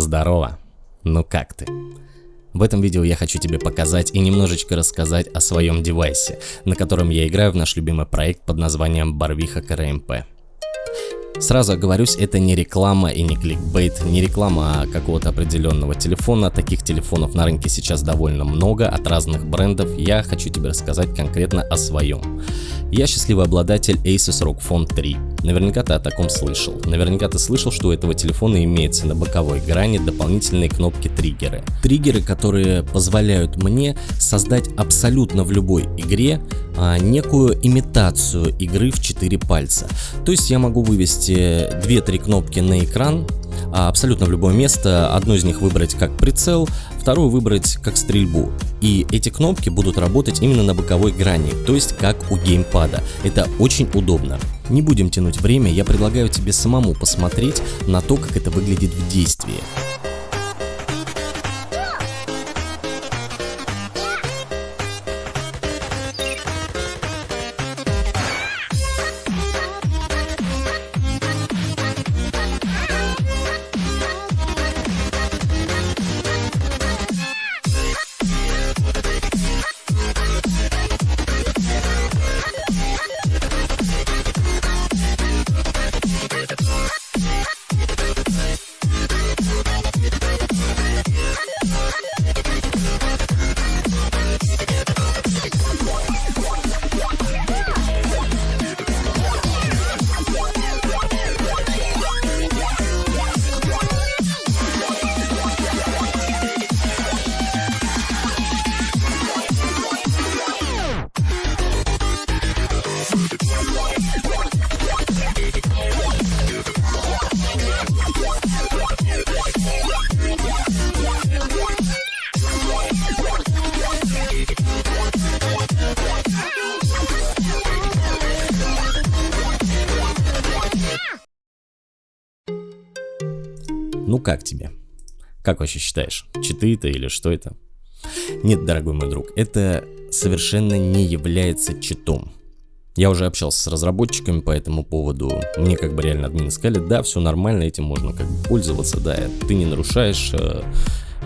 Здорово! Ну как ты? В этом видео я хочу тебе показать и немножечко рассказать о своем девайсе, на котором я играю в наш любимый проект под названием Барвиха КРМП. Сразу оговорюсь, это не реклама и не кликбейт, не реклама какого-то определенного телефона. Таких телефонов на рынке сейчас довольно много от разных брендов. Я хочу тебе рассказать конкретно о своем. Я счастливый обладатель Asus ROG Phone 3. Наверняка ты о таком слышал. Наверняка ты слышал, что у этого телефона имеется на боковой грани дополнительные кнопки триггеры. Которые позволяют мне создать абсолютно в любой игре а, некую имитацию игры в 4 пальца. То есть я могу вывести 2-3 кнопки на экран, абсолютно в любое место, одну из них выбрать как прицел, вторую выбрать как стрельбу. И эти кнопки будут работать именно на боковой грани, то есть как у геймпада. Это очень удобно. Не будем тянуть время, я предлагаю тебе самому посмотреть на то, как это выглядит в действии. Ну как тебе? Как вообще считаешь? Читы это или что это? Нет, дорогой мой друг, это совершенно не является читом. Я уже общался с разработчиками по этому поводу. Мне как бы реально админы сказали, да, все нормально, этим можно как бы пользоваться, да, ты не нарушаешь э,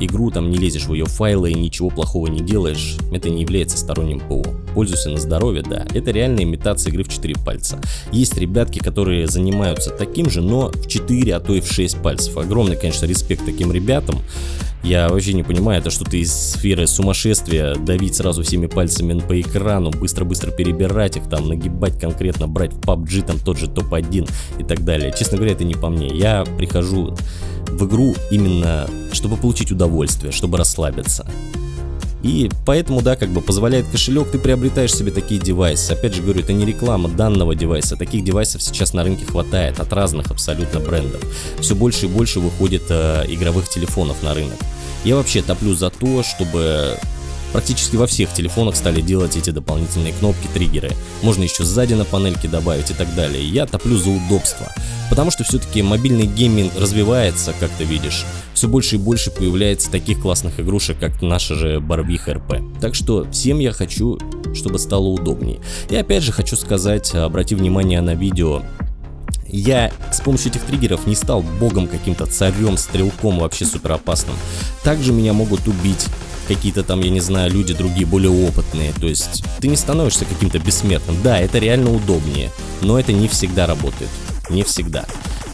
игру, там не лезешь в ее файлы и ничего плохого не делаешь, это не является сторонним ПО. Пользуйся на здоровье, да, это реальная имитация игры в 4 пальца. Есть ребятки, которые занимаются таким же, но в 4, а то и в 6 пальцев. Огромный, конечно, респект таким ребятам. Я вообще не понимаю, это что-то из сферы сумасшествия, давить сразу всеми пальцами по экрану, быстро-быстро перебирать их, там, нагибать конкретно, брать в PUBG там тот же топ-1 и так далее. Честно говоря, это не по мне. Я прихожу в игру именно, чтобы получить удовольствие, чтобы расслабиться. И поэтому, да, как бы позволяет кошелек, ты приобретаешь себе такие девайсы. Опять же говорю, это не реклама данного девайса. Таких девайсов сейчас на рынке хватает от разных абсолютно брендов. Все больше и больше выходит э, игровых телефонов на рынок. Я вообще топлю за то, чтобы Практически во всех телефонах стали делать эти дополнительные кнопки, триггеры. Можно еще сзади на панельке добавить и так далее. Я топлю за удобство. Потому что все-таки мобильный гейминг развивается, как ты видишь. Все больше и больше появляется таких классных игрушек, как наша же Барвиха РП. Так что всем я хочу, чтобы стало удобнее. И опять же хочу сказать, обрати внимание на видео, я с помощью этих триггеров не стал богом каким-то, царем, стрелком вообще супер опасным. Также меня могут убить какие-то там, я не знаю, люди другие, более опытные. То есть ты не становишься каким-то бессмертным. Да, это реально удобнее, но это не всегда работает. Не всегда.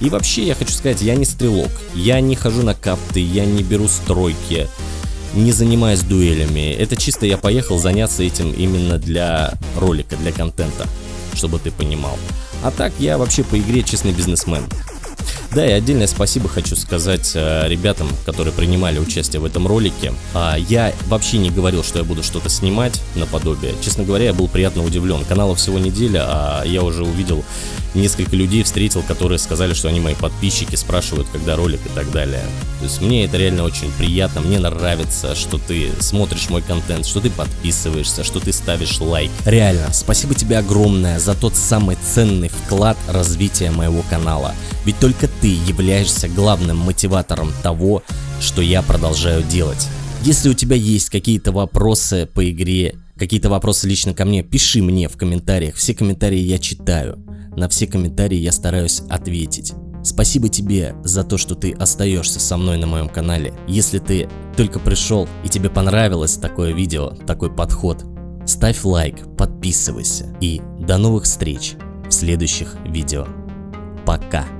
И вообще я хочу сказать, я не стрелок. Я не хожу на капты, я не беру стройки, не занимаюсь дуэлями. Это чисто я поехал заняться этим именно для ролика, для контента, чтобы ты понимал. А так я вообще по игре честный бизнесмен. Да, и отдельное спасибо хочу сказать э, ребятам, которые принимали участие в этом ролике. А, я вообще не говорил, что я буду что-то снимать наподобие. Честно говоря, я был приятно удивлен. Каналу всего неделя, а я уже увидел несколько людей встретил, которые сказали, что они мои подписчики, спрашивают, когда ролик и так далее. То есть мне это реально очень приятно, мне нравится, что ты смотришь мой контент, что ты подписываешься, что ты ставишь лайк. Реально, спасибо тебе огромное за тот самый ценный вклад развития моего канала. Ведь только ты являешься главным мотиватором того, что я продолжаю делать. Если у тебя есть какие-то вопросы по игре, какие-то вопросы лично ко мне, пиши мне в комментариях. Все комментарии я читаю. На все комментарии я стараюсь ответить. Спасибо тебе за то, что ты остаешься со мной на моем канале. Если ты только пришел и тебе понравилось такое видео, такой подход, ставь лайк, подписывайся и до новых встреч в следующих видео. Пока!